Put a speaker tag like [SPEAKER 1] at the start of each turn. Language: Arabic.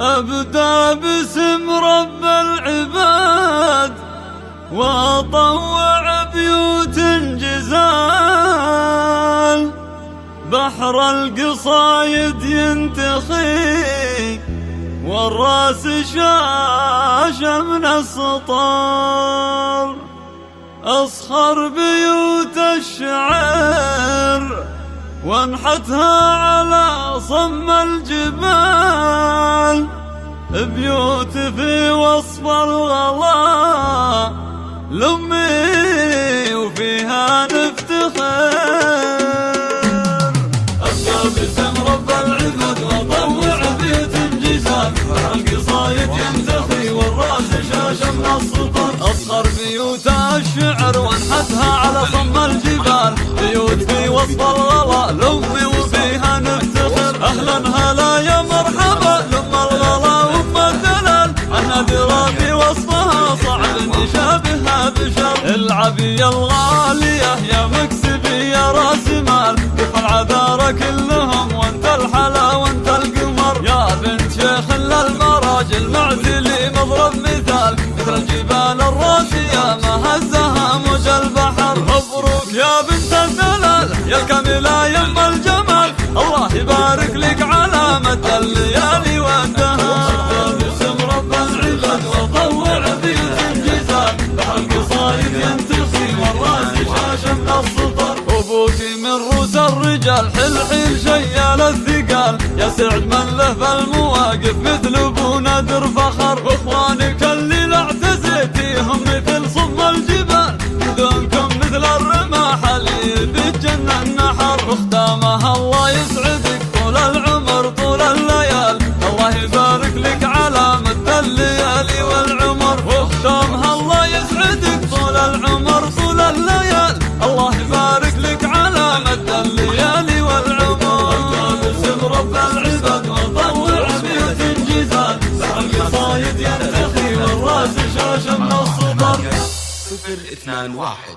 [SPEAKER 1] أبدأ باسم رب العباد وأطوع بيوت جزال بحر القصايد ينتخي والرأس شاشة من السطر أصخر بيوت الشعر وانحتها على صم الجبال. وصف الغلا لأمي وفيها نفتخر. أبقى باسم رب العباد وأطوع بيوت جزال القصايد ينتخي والرأس شاشة من السطر. أصغر بيوت الشعر وأنحتها على صم الجبال. بيوت في وسط الغلا لأمي وفيها نفتخر. أهلا هلا يا مرحبا. بشر العبي الغالية يا مكسبي يا راس مال. كف العذارى كلهم والراس شاشة من السطر أبوك من روس الرجال حل حيل شيال الثقال. يا سعد من له العمر طول الليال. الله يبارك لك على مد الليالي والعمر. باسم رب العباد وطوع بيوت جزال بحر القصايد ينتخي والراس شاشة من الصدر
[SPEAKER 2] صفر اثنان واحد.